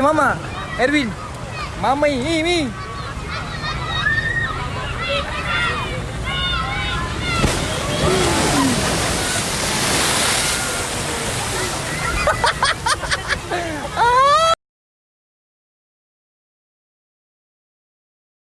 Mamá, mama. Erwin. Mami, mi, mi.